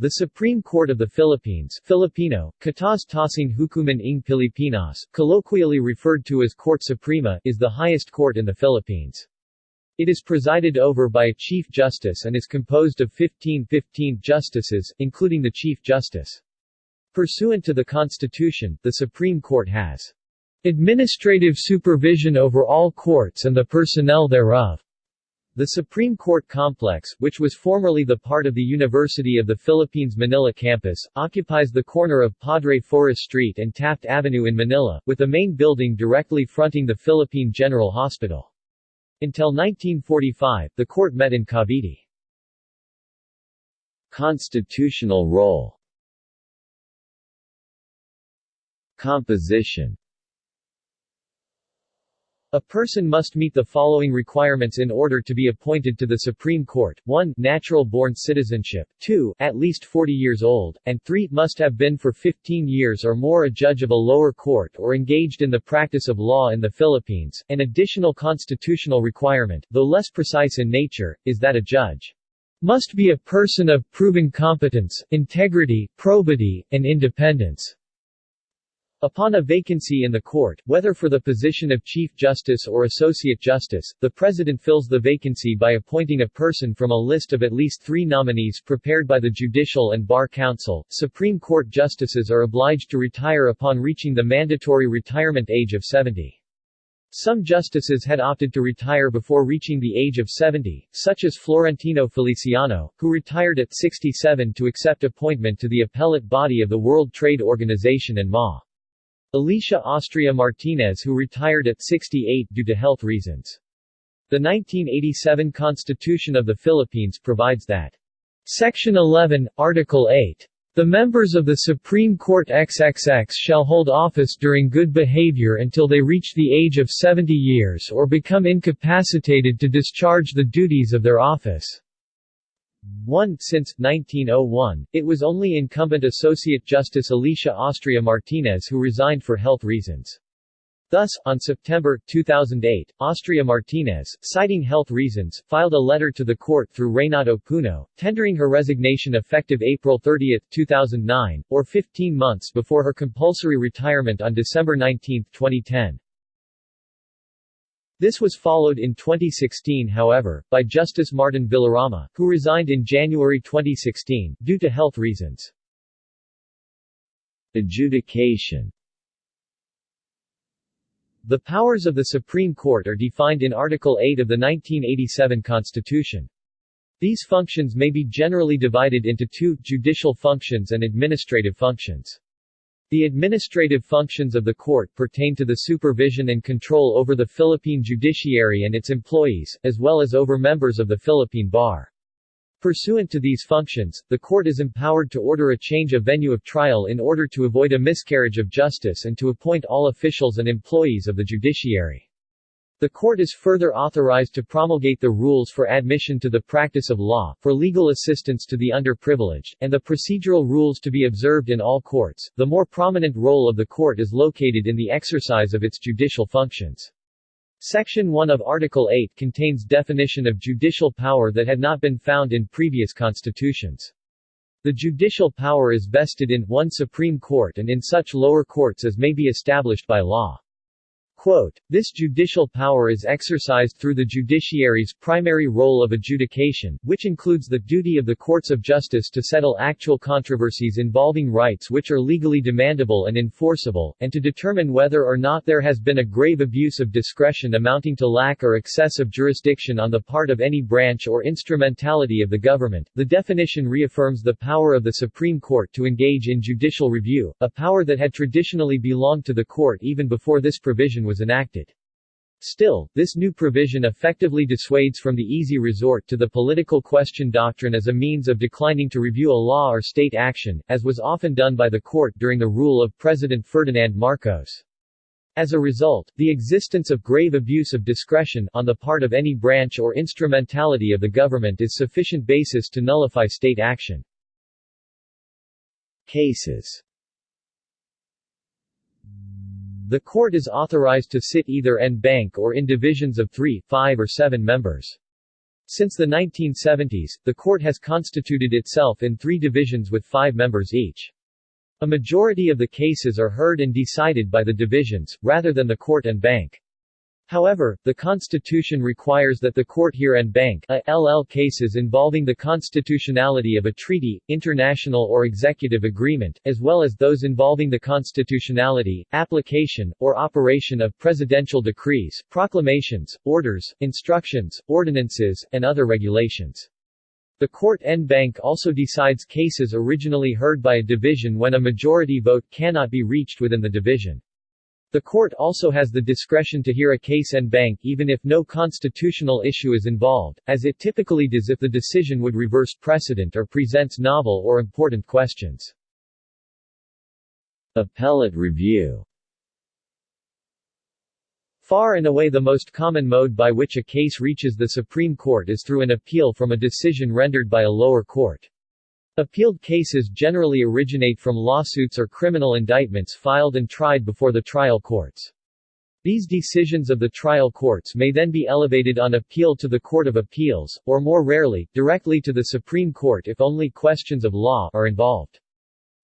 The Supreme Court of the Philippines Filipino, Kataas-taasang Hukuman ng Pilipinas, colloquially referred to as Korte Suprema, is the highest court in the Philippines. It is presided over by a Chief Justice and is composed of 15 15 justices, including the Chief Justice. Pursuant to the Constitution, the Supreme Court has administrative supervision over all courts and the personnel thereof. The Supreme Court Complex, which was formerly the part of the University of the Philippines Manila campus, occupies the corner of Padre Faura Street and Taft Avenue in Manila, with the main building directly fronting the Philippine General Hospital. Until 1945, the court met in Cavite. Constitutional role Composition a person must meet the following requirements in order to be appointed to the Supreme Court, 1 natural-born citizenship, 2 at least 40 years old, and 3 must have been for 15 years or more a judge of a lower court or engaged in the practice of law in the Philippines. An additional constitutional requirement, though less precise in nature, is that a judge must be a person of proven competence, integrity, probity, and independence. Upon a vacancy in the court, whether for the position of Chief Justice or Associate Justice, the President fills the vacancy by appointing a person from a list of at least three nominees prepared by the Judicial and Bar Council. Supreme Court justices are obliged to retire upon reaching the mandatory retirement age of 70. Some justices had opted to retire before reaching the age of 70, such as Florentino Feliciano, who retired at 67 to accept appointment to the appellate body of the World Trade Organization and MA. Alicia Austria Martinez who retired at 68 due to health reasons. The 1987 Constitution of the Philippines provides that Section 11, Article 8 the members of the Supreme Court XXX shall hold office during good behavior until they reach the age of 70 years or become incapacitated to discharge the duties of their office. 1. Since 1901, it was only incumbent Associate Justice Alicia Austria Martinez who resigned for health reasons. Thus, on September 2008, Austria Martinez, citing health reasons, filed a letter to the court through Reynato Puno, tendering her resignation effective April 30, 2009, or 15 months before her compulsory retirement on December 19, 2010. This was followed in 2016 however, by Justice Martin Villarama, who resigned in January 2016, due to health reasons. Adjudication The powers of the Supreme Court are defined in Article 8 of the 1987 Constitution. These functions may be generally divided into two, judicial functions and administrative functions. The administrative functions of the court pertain to the supervision and control over the Philippine judiciary and its employees, as well as over members of the Philippine Bar. Pursuant to these functions, the court is empowered to order a change of venue of trial in order to avoid a miscarriage of justice and to appoint all officials and employees of the judiciary. The court is further authorized to promulgate the rules for admission to the practice of law, for legal assistance to the underprivileged, and the procedural rules to be observed in all courts. The more prominent role of the court is located in the exercise of its judicial functions. Section 1 of Article 8 contains definition of judicial power that had not been found in previous constitutions. The judicial power is vested in one Supreme Court and in such lower courts as may be established by law. Quote, this judicial power is exercised through the judiciary's primary role of adjudication, which includes the duty of the courts of justice to settle actual controversies involving rights which are legally demandable and enforceable, and to determine whether or not there has been a grave abuse of discretion amounting to lack or excess of jurisdiction on the part of any branch or instrumentality of the government. The definition reaffirms the power of the Supreme Court to engage in judicial review, a power that had traditionally belonged to the court even before this provision was enacted. Still, this new provision effectively dissuades from the easy resort to the political question doctrine as a means of declining to review a law or state action, as was often done by the court during the rule of President Ferdinand Marcos. As a result, the existence of grave abuse of discretion on the part of any branch or instrumentality of the government is sufficient basis to nullify state action. Cases the court is authorized to sit either en banc or in divisions of three, five or seven members. Since the 1970s, the court has constituted itself in three divisions with five members each. A majority of the cases are heard and decided by the divisions, rather than the court en banc. However, the Constitution requires that the court hear and bank a LL cases involving the constitutionality of a treaty, international or executive agreement, as well as those involving the constitutionality, application, or operation of presidential decrees, proclamations, orders, instructions, ordinances, and other regulations. The court en banc also decides cases originally heard by a division when a majority vote cannot be reached within the division. The court also has the discretion to hear a case en banc even if no constitutional issue is involved, as it typically does if the decision would reverse precedent or presents novel or important questions. Appellate review Far and away the most common mode by which a case reaches the Supreme Court is through an appeal from a decision rendered by a lower court. Appealed cases generally originate from lawsuits or criminal indictments filed and tried before the trial courts. These decisions of the trial courts may then be elevated on appeal to the Court of Appeals, or more rarely, directly to the Supreme Court if only questions of law are involved.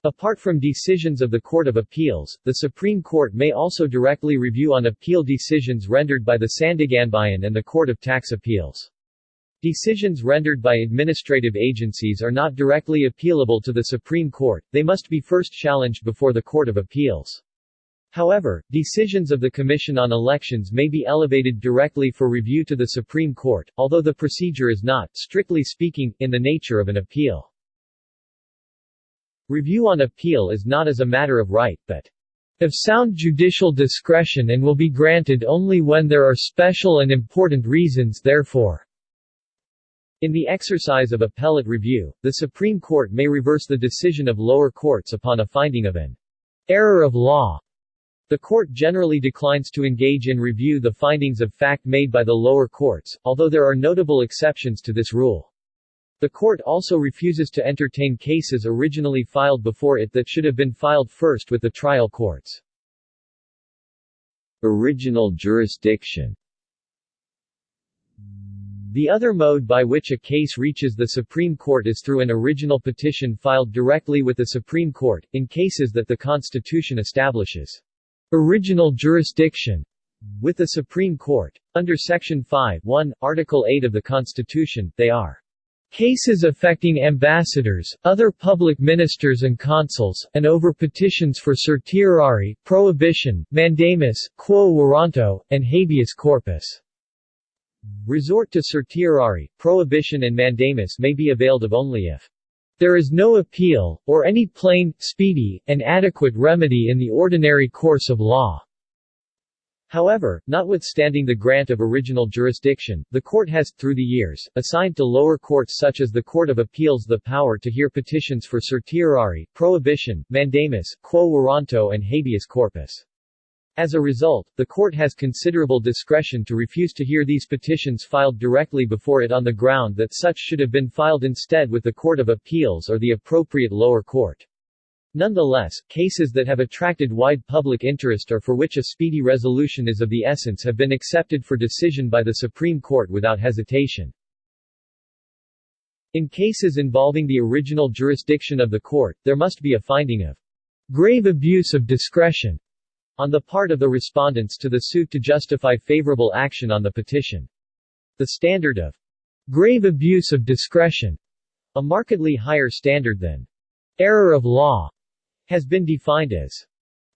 Apart from decisions of the Court of Appeals, the Supreme Court may also directly review on appeal decisions rendered by the Sandiganbayan and the Court of Tax Appeals. Decisions rendered by administrative agencies are not directly appealable to the Supreme Court, they must be first challenged before the Court of Appeals. However, decisions of the Commission on Elections may be elevated directly for review to the Supreme Court, although the procedure is not, strictly speaking, in the nature of an appeal. Review on appeal is not as a matter of right, but of sound judicial discretion and will be granted only when there are special and important reasons therefore. In the exercise of appellate review, the Supreme Court may reverse the decision of lower courts upon a finding of an error of law. The court generally declines to engage in review the findings of fact made by the lower courts, although there are notable exceptions to this rule. The court also refuses to entertain cases originally filed before it that should have been filed first with the trial courts. Original jurisdiction the other mode by which a case reaches the Supreme Court is through an original petition filed directly with the Supreme Court, in cases that the Constitution establishes original jurisdiction with the Supreme Court. Under Section 5 1, Article 8 of the Constitution, they are cases affecting ambassadors, other public ministers and consuls, and over petitions for certiorari, prohibition, mandamus, quo warranto, and habeas corpus. Resort to certiorari, prohibition and mandamus may be availed of only if there is no appeal, or any plain, speedy, and adequate remedy in the ordinary course of law. However, notwithstanding the grant of original jurisdiction, the court has, through the years, assigned to lower courts such as the Court of Appeals the power to hear petitions for certiorari, prohibition, mandamus, quo warranto and habeas corpus. As a result, the court has considerable discretion to refuse to hear these petitions filed directly before it on the ground that such should have been filed instead with the Court of Appeals or the appropriate lower court. Nonetheless, cases that have attracted wide public interest or for which a speedy resolution is of the essence have been accepted for decision by the Supreme Court without hesitation. In cases involving the original jurisdiction of the court, there must be a finding of grave abuse of discretion on the part of the respondents to the suit to justify favorable action on the petition. The standard of grave abuse of discretion, a markedly higher standard than error of law, has been defined as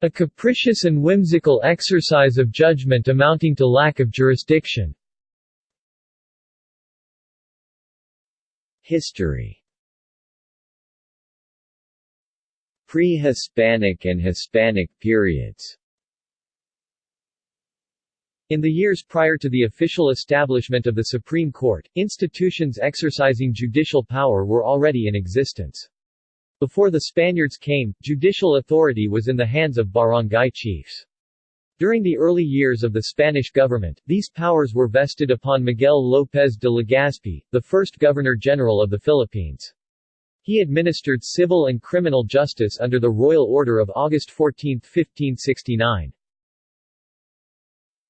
a capricious and whimsical exercise of judgment amounting to lack of jurisdiction. History Pre-Hispanic and Hispanic periods in the years prior to the official establishment of the Supreme Court, institutions exercising judicial power were already in existence. Before the Spaniards came, judicial authority was in the hands of barangay chiefs. During the early years of the Spanish government, these powers were vested upon Miguel López de Legazpi, the first Governor-General of the Philippines. He administered civil and criminal justice under the Royal Order of August 14, 1569.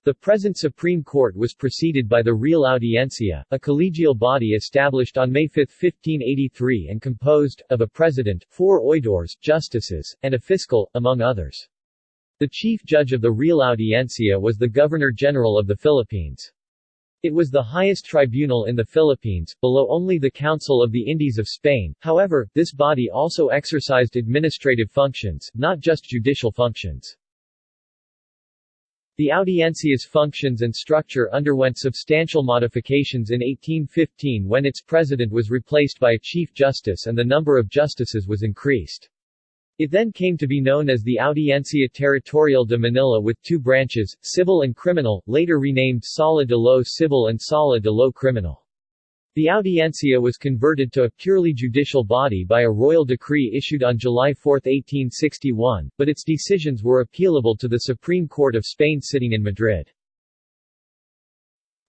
The present Supreme Court was preceded by the Real Audiencia, a collegial body established on May 5, 1583 and composed, of a president, four oidores, justices, and a fiscal, among others. The chief judge of the Real Audiencia was the Governor-General of the Philippines. It was the highest tribunal in the Philippines, below only the Council of the Indies of Spain, however, this body also exercised administrative functions, not just judicial functions. The Audiencia's functions and structure underwent substantial modifications in 1815 when its president was replaced by a chief justice and the number of justices was increased. It then came to be known as the Audiencia Territorial de Manila with two branches, civil and criminal, later renamed Sala de lo Civil and Sala de lo Criminal. The Audiencia was converted to a purely judicial body by a royal decree issued on July 4, 1861, but its decisions were appealable to the Supreme Court of Spain sitting in Madrid.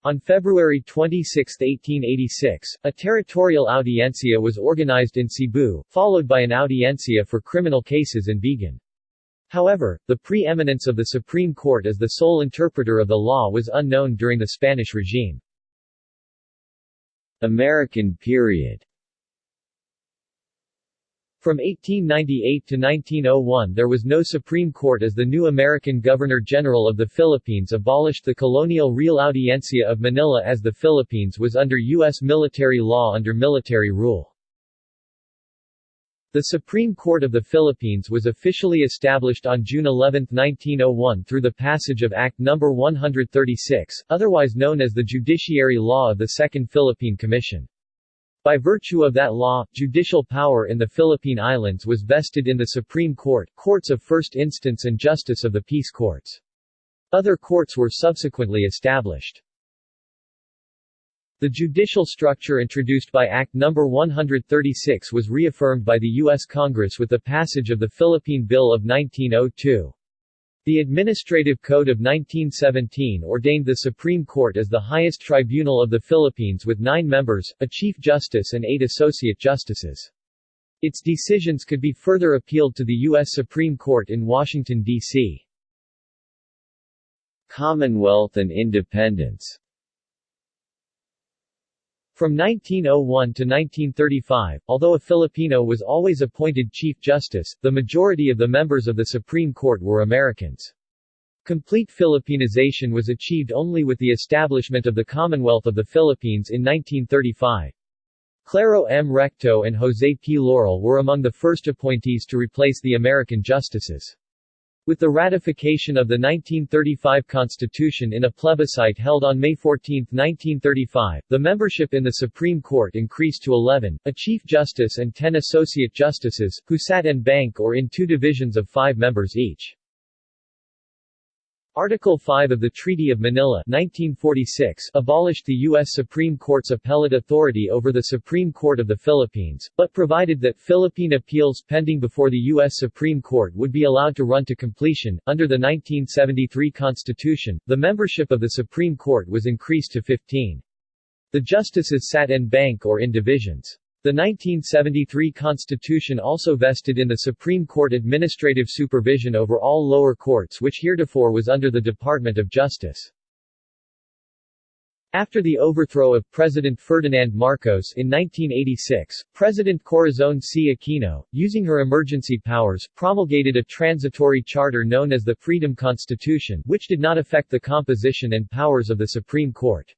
On February 26, 1886, a territorial audiencia was organized in Cebu, followed by an audiencia for criminal cases in Vigan. However, the preeminence of the Supreme Court as the sole interpreter of the law was unknown during the Spanish regime. American period From 1898 to 1901 there was no Supreme Court as the new American Governor-General of the Philippines abolished the colonial Real Audiencia of Manila as the Philippines was under U.S. military law under military rule. The Supreme Court of the Philippines was officially established on June 11, 1901 through the passage of Act No. 136, otherwise known as the Judiciary Law of the Second Philippine Commission. By virtue of that law, judicial power in the Philippine Islands was vested in the Supreme Court, courts of first instance and justice of the peace courts. Other courts were subsequently established. The judicial structure introduced by Act No. 136 was reaffirmed by the U.S. Congress with the passage of the Philippine Bill of 1902. The Administrative Code of 1917 ordained the Supreme Court as the highest tribunal of the Philippines with nine members, a Chief Justice and eight Associate Justices. Its decisions could be further appealed to the U.S. Supreme Court in Washington, D.C. Commonwealth and independence from 1901 to 1935, although a Filipino was always appointed Chief Justice, the majority of the members of the Supreme Court were Americans. Complete Filipinization was achieved only with the establishment of the Commonwealth of the Philippines in 1935. Claro M. Recto and Jose P. Laurel were among the first appointees to replace the American justices. With the ratification of the 1935 Constitution in a plebiscite held on May 14, 1935, the membership in the Supreme Court increased to 11, a Chief Justice and 10 Associate Justices, who sat en banc or in two divisions of five members each. Article 5 of the Treaty of Manila 1946 abolished the U.S. Supreme Court's appellate authority over the Supreme Court of the Philippines, but provided that Philippine appeals pending before the U.S. Supreme Court would be allowed to run to completion. Under the 1973 Constitution, the membership of the Supreme Court was increased to 15. The justices sat en banc or in divisions. The 1973 Constitution also vested in the Supreme Court administrative supervision over all lower courts which heretofore was under the Department of Justice. After the overthrow of President Ferdinand Marcos in 1986, President Corazon C. Aquino, using her emergency powers, promulgated a transitory charter known as the Freedom Constitution, which did not affect the composition and powers of the Supreme Court.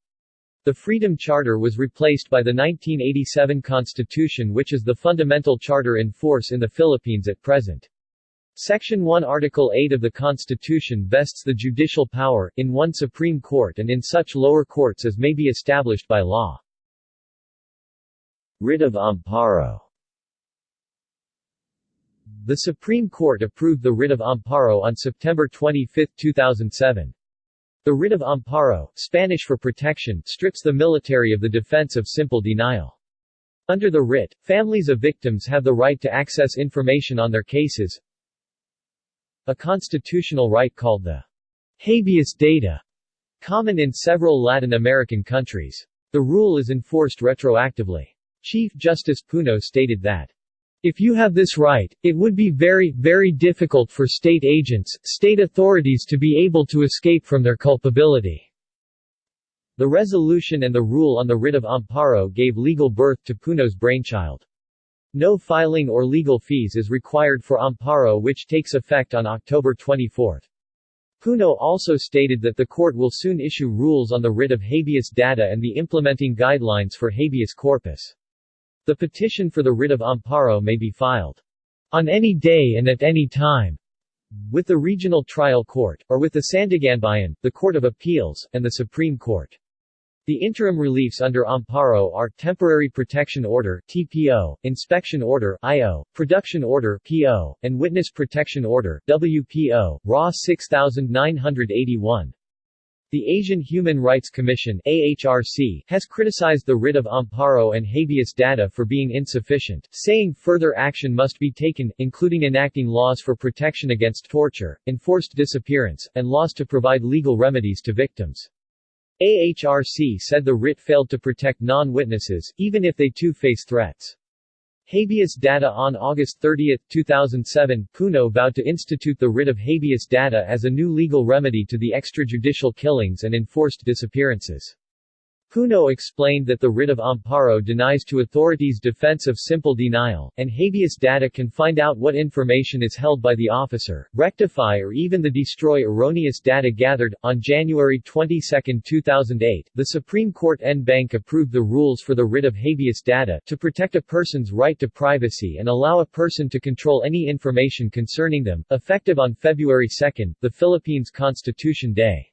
The Freedom Charter was replaced by the 1987 Constitution which is the fundamental charter in force in the Philippines at present. Section 1 Article 8 of the Constitution vests the judicial power, in one Supreme Court and in such lower courts as may be established by law. Writ of Amparo The Supreme Court approved the writ of amparo on September 25, 2007. The writ of amparo, Spanish for protection, strips the military of the defense of simple denial. Under the writ, families of victims have the right to access information on their cases, a constitutional right called the habeas data, common in several Latin American countries. The rule is enforced retroactively. Chief Justice Puno stated that If you have this right, it would be very, very difficult for state agents, state authorities to be able to escape from their culpability. The resolution and the rule on the writ of amparo gave legal birth to Puno's brainchild. No filing or legal fees is required for amparo which takes effect on October 24. Puno also stated that the court will soon issue rules on the writ of habeas data and the implementing guidelines for habeas corpus. The petition for the writ of amparo may be filed on any day and at any time with the Regional Trial Court, or with the Sandiganbayan, the Court of Appeals, and the Supreme Court. The interim reliefs under Amparo are Temporary Protection Order TPO, Inspection Order IO, Production Order PO, and Witness Protection Order WPO, RA 6981. The Asian Human Rights Commission AHRC has criticized the writ of amparo and habeas data for being insufficient, saying further action must be taken, including enacting laws for protection against torture, enforced disappearance, and laws to provide legal remedies to victims. AHRC said the writ failed to protect non-witnesses, even if they too face threats. Habeas data On August 30, 2007, Puno vowed to institute the writ of habeas data as a new legal remedy to the extrajudicial killings and enforced disappearances. Puno explained that the writ of amparo denies to authorities defense of simple denial, and habeas data can find out what information is held by the officer, rectify or even the destroy erroneous data gathered. On January 22, 2008, the Supreme Court en banc approved the rules for the writ of habeas data to protect a person's right to privacy and allow a person to control any information concerning them, effective on February 2, the Philippines Constitution Day.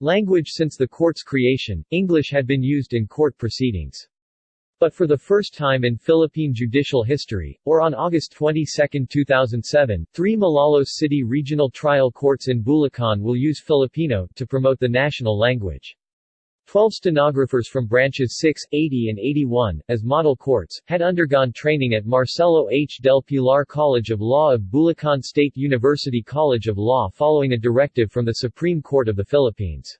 Language Since the court's creation, English had been used in court proceedings. But for the first time in Philippine judicial history, or on August 22, 2007, three Malolos City Regional Trial Courts in Bulacan will use Filipino to promote the national language. Twelve stenographers from branches 6, 80 and 81, as model courts, had undergone training at Marcelo H. del Pilar College of Law of Bulacan State University College of Law following a directive from the Supreme Court of the Philippines.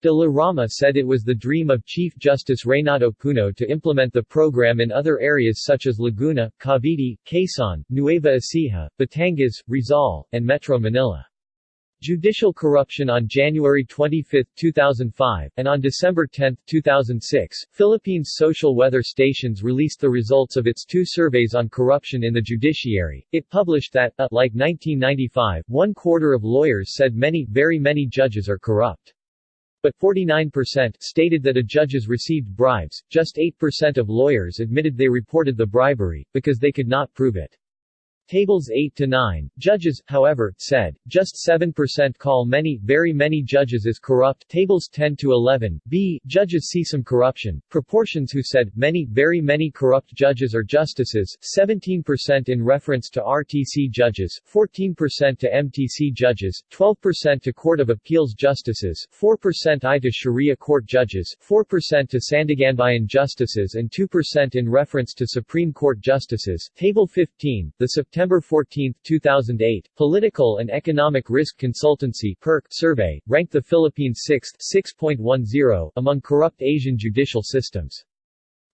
De la Rama said it was the dream of Chief Justice Reynato Puno to implement the program in other areas such as Laguna, Cavite, Quezon, Nueva Ecija, Batangas, Rizal, and Metro Manila. Judicial corruption on January 25, 2005, and on December 10, 2006, Philippines Social Weather Stations released the results of its two surveys on corruption in the judiciary. It published that, uh, like 1995, one quarter of lawyers said many, very many judges are corrupt. But 49% stated that a judges received bribes, just 8% of lawyers admitted they reported the bribery, because they could not prove it. Tables 8 to 9. Judges, however, said, just 7% call many, very many judges as corrupt. Tables 10 to 11. B. Judges see some corruption. Proportions who said, many, very many corrupt judges or justices, 17% in reference to RTC judges, 14% to MTC judges, 12% to Court of Appeals justices, 4% I to Sharia court judges, 4% to Sandiganbayan justices and 2% in reference to Supreme Court justices. Table 15. The September September 14, 2008, Political and Economic Risk Consultancy PERC survey, ranked the Philippines 6th 6.10 among corrupt Asian judicial systems.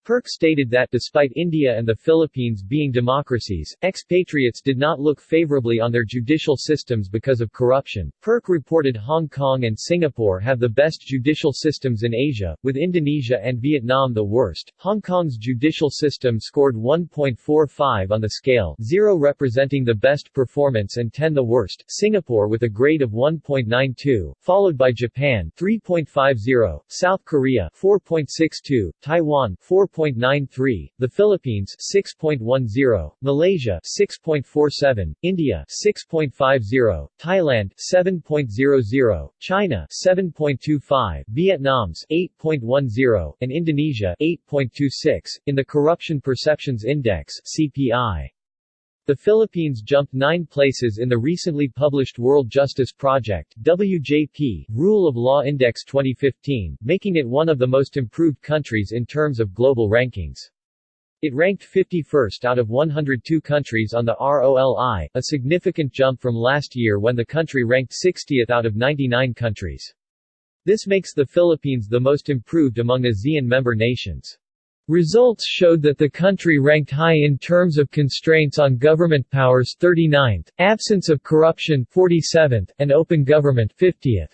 PERC stated that despite India and the Philippines being democracies, expatriates did not look favorably on their judicial systems because of corruption. PERC reported Hong Kong and Singapore have the best judicial systems in Asia, with Indonesia and Vietnam the worst. Hong Kong's judicial system scored 1.45 on the scale, 0 representing the best performance and 10 the worst. Singapore with a grade of 1.92, followed by Japan 3.50, South Korea 4.62, Taiwan 4. 6.93, the Philippines 6.10, Malaysia 6.47, India 6.50, Thailand 7.00, China 7.25, Vietnam's 8.10, and Indonesia 8.26 in the Corruption Perceptions Index (CPI). The Philippines jumped nine places in the recently published World Justice Project WJP, Rule of Law Index 2015, making it one of the most improved countries in terms of global rankings. It ranked 51st out of 102 countries on the ROLI, a significant jump from last year when the country ranked 60th out of 99 countries. This makes the Philippines the most improved among ASEAN member nations. Results showed that the country ranked high in terms of constraints on government powers 39th, absence of corruption 47th, and open government 50th.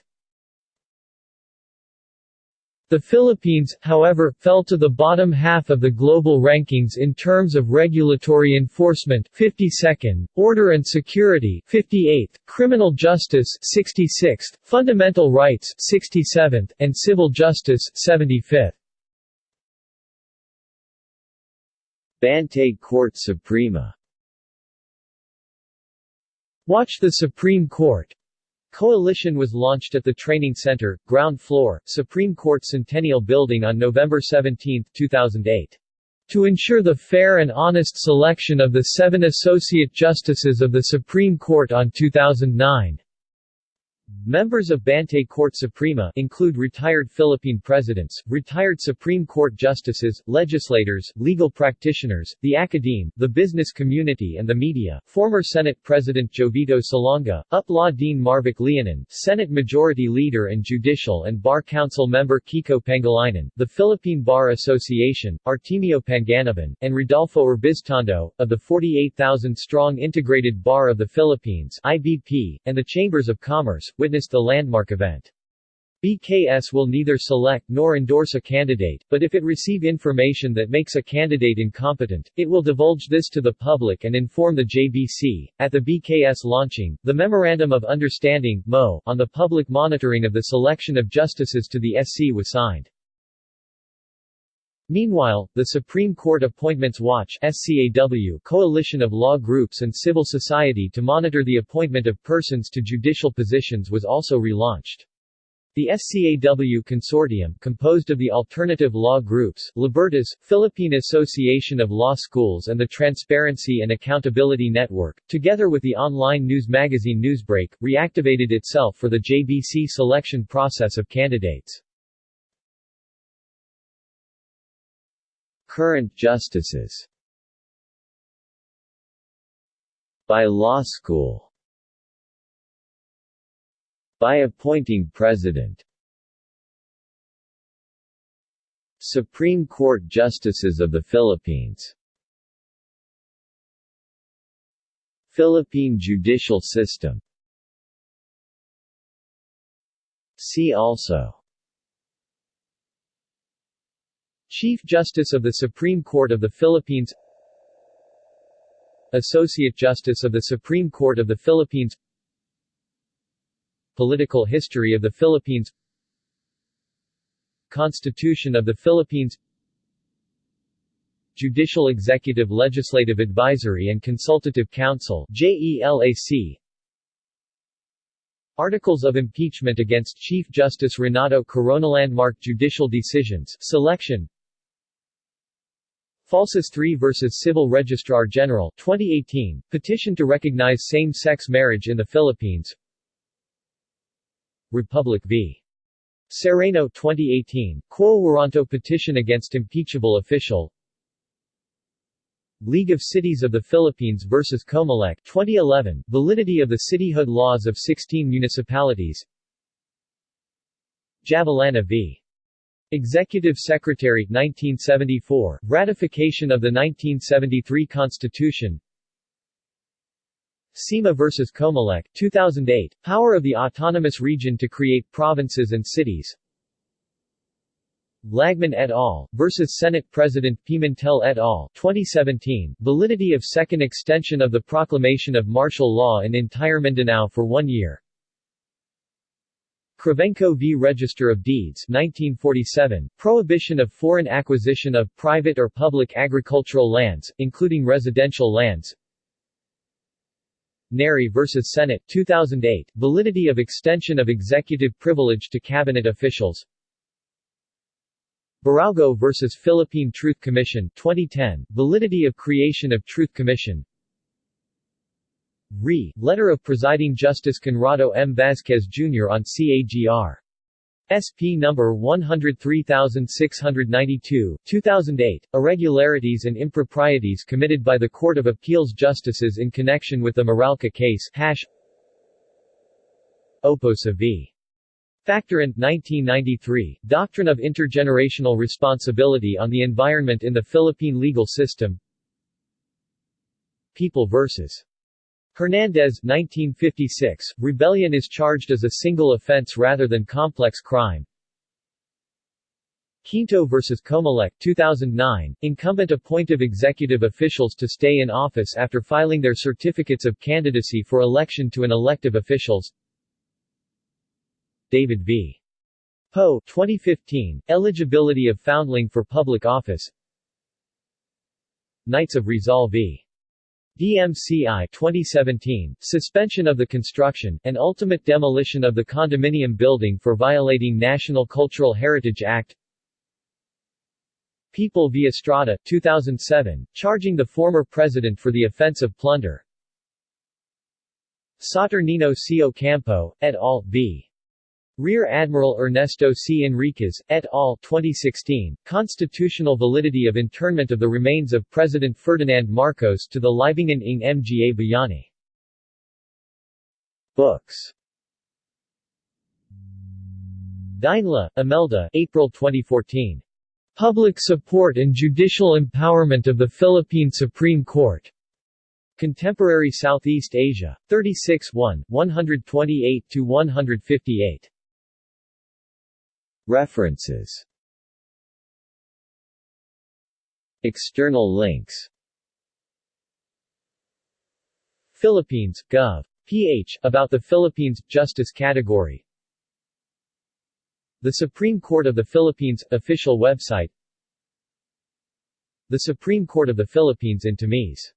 The Philippines, however, fell to the bottom half of the global rankings in terms of regulatory enforcement 52nd, order and security 58th, criminal justice 66th, fundamental rights 67th, and civil justice 75th. Bantay Korte Suprema Watch the Supreme Court Coalition was launched at the Training Center, ground floor, Supreme Court Centennial Building on November 17, 2008. To ensure the fair and honest selection of the seven Associate Justices of the Supreme Court on 2009. Members of Bantay Korte Suprema include retired Philippine presidents, retired Supreme Court justices, legislators, legal practitioners, the academe, the business community and the media, former Senate President Jovito Salonga, UP Law Dean Marvic Leonen, Senate Majority Leader and Judicial and Bar Council member Kiko Pangilinan, the Philippine Bar Association, Artemio Panganiban, and Rodolfo Urbiztondo, of the 48,000-strong Integrated Bar of the Philippines IBP, and the Chambers of Commerce, witnessed the landmark event. BKS will neither select nor endorse a candidate, but if it receive information that makes a candidate incompetent, it will divulge this to the public and inform the JBC. At the BKS launching, the Memorandum of Understanding MO, on the public monitoring of the selection of justices to the SC was signed. Meanwhile, the Supreme Court Appointments Watch SCAW coalition of law groups and civil society to monitor the appointment of persons to judicial positions was also relaunched. The SCAW consortium, composed of the alternative law groups, Libertas, Philippine Association of Law Schools and the Transparency and Accountability Network, together with the online news magazine Newsbreak, reactivated itself for the JBC selection process of candidates. Current justices. By law school. By appointing president. Supreme Court Justices of the Philippines. Philippine judicial system. See also Chief Justice of the Supreme Court of the Philippines Associate Justice of the Supreme Court of the Philippines Political history of the Philippines Constitution of the Philippines Judicial Executive Legislative Advisory and Consultative Council JELAC Articles of impeachment against Chief Justice Renato Corona landmark Judicial decisions Selection Falcis 3 vs. Civil Registrar General 2018, petition to recognize same-sex marriage in the Philippines Republic v. Sereno 2018, Quo Warranto petition against impeachable official League of Cities of the Philippines vs. Comelec 2011, validity of the cityhood laws of 16 municipalities Javellana v. Executive Secretary 1974, ratification of the 1973 Constitution SEMA vs. Comelec 2008, power of the autonomous region to create provinces and cities Lagman et al. versus Senate President Pimentel et al. 2017, validity of second extension of the proclamation of martial law in entire Mindanao for one year Krivenko v. Register of Deeds 1947, prohibition of foreign acquisition of private or public agricultural lands, including residential lands Neri v. Senate 2008, validity of extension of executive privilege to cabinet officials Biraogo v. Philippine Truth Commission 2010, validity of creation of Truth Commission Re. Letter of Presiding Justice Conrado M. Vasquez, Jr. on CAGR. SP number 103692, 2008, irregularities and improprieties committed by the Court of Appeals Justices in connection with the Meralco case hash Oposa v. Factoran, 1993, Doctrine of Intergenerational Responsibility on the Environment in the Philippine Legal System People vs. Hernandez, 1956, rebellion is charged as a single offense rather than complex crime. Quinto vs. Comelec, 2009, incumbent appointive executive officials to stay in office after filing their certificates of candidacy for election to an elective officials David v. Poe 2015, Eligibility of Foundling for Public Office Knights of Rizal v. DMCI 2017, suspension of the construction, and ultimate demolition of the condominium building for violating National Cultural Heritage Act People v. Estrada 2007, charging the former president for the offense of plunder Saturnino C. Ocampo, et al. v. Rear Admiral Ernesto C. Enriquez, et al. 2016, Constitutional validity of internment of the remains of President Ferdinand Marcos to the Libingan ng Mga Bayani. Books Deinla, Imelda April 2014. Public Support and Judicial Empowerment of the Philippine Supreme Court. Contemporary Southeast Asia. 36 1, 128-158. References External links Philippines, Gov. ph. About the Philippines, Justice Category The Supreme Court of the Philippines, official website The Supreme Court of the Philippines in Tamis